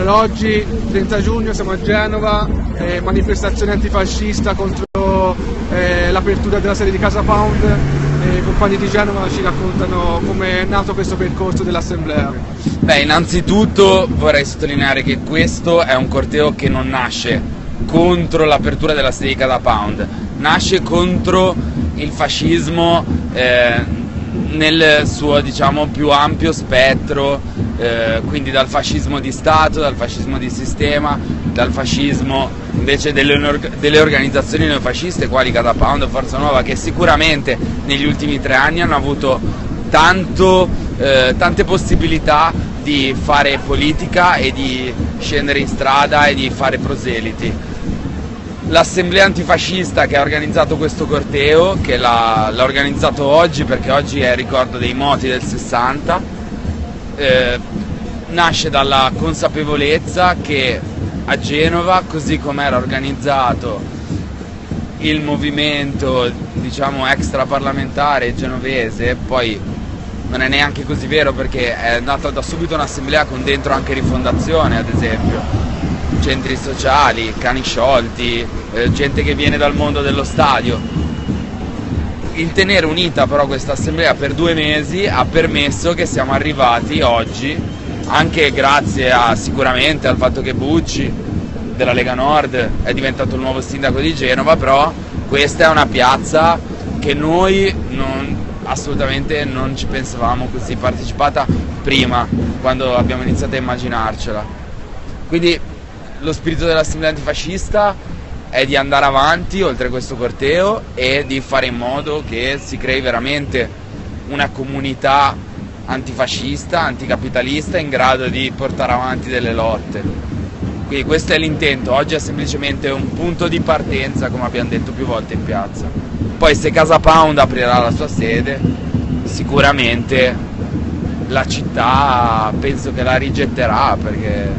Allora, oggi, 30 giugno, siamo a Genova, eh, manifestazione antifascista contro eh, l'apertura della sede di Casa Pound. I compagni di Genova ci raccontano come è nato questo percorso dell'assemblea. Beh, innanzitutto vorrei sottolineare che questo è un corteo che non nasce contro l'apertura della sede di Casa Pound, nasce contro il fascismo eh, nel suo diciamo, più ampio spettro, eh, quindi dal fascismo di Stato, dal fascismo di sistema, dal fascismo invece delle, delle organizzazioni neofasciste quali Catapound o Forza Nuova che sicuramente negli ultimi tre anni hanno avuto tanto, eh, tante possibilità di fare politica e di scendere in strada e di fare proseliti. L'assemblea antifascista che ha organizzato questo corteo, che l'ha organizzato oggi perché oggi è ricordo dei moti del 60, eh, nasce dalla consapevolezza che a Genova, così come era organizzato il movimento diciamo extraparlamentare genovese, poi non è neanche così vero perché è nata da subito un'assemblea con dentro anche rifondazione ad esempio, centri sociali, cani sciolti, eh, gente che viene dal mondo dello stadio. Il tenere unita però questa assemblea per due mesi ha permesso che siamo arrivati oggi, anche grazie a, sicuramente al fatto che Bucci della Lega Nord è diventato il nuovo sindaco di Genova, però questa è una piazza che noi non, assolutamente non ci pensavamo così partecipata prima, quando abbiamo iniziato a immaginarcela. Quindi lo spirito dell'assemblea antifascista è di andare avanti oltre questo corteo e di fare in modo che si crei veramente una comunità antifascista, anticapitalista in grado di portare avanti delle lotte. Quindi questo è l'intento, oggi è semplicemente un punto di partenza come abbiamo detto più volte in piazza. Poi se Casa Pound aprirà la sua sede, sicuramente la città penso che la rigetterà perché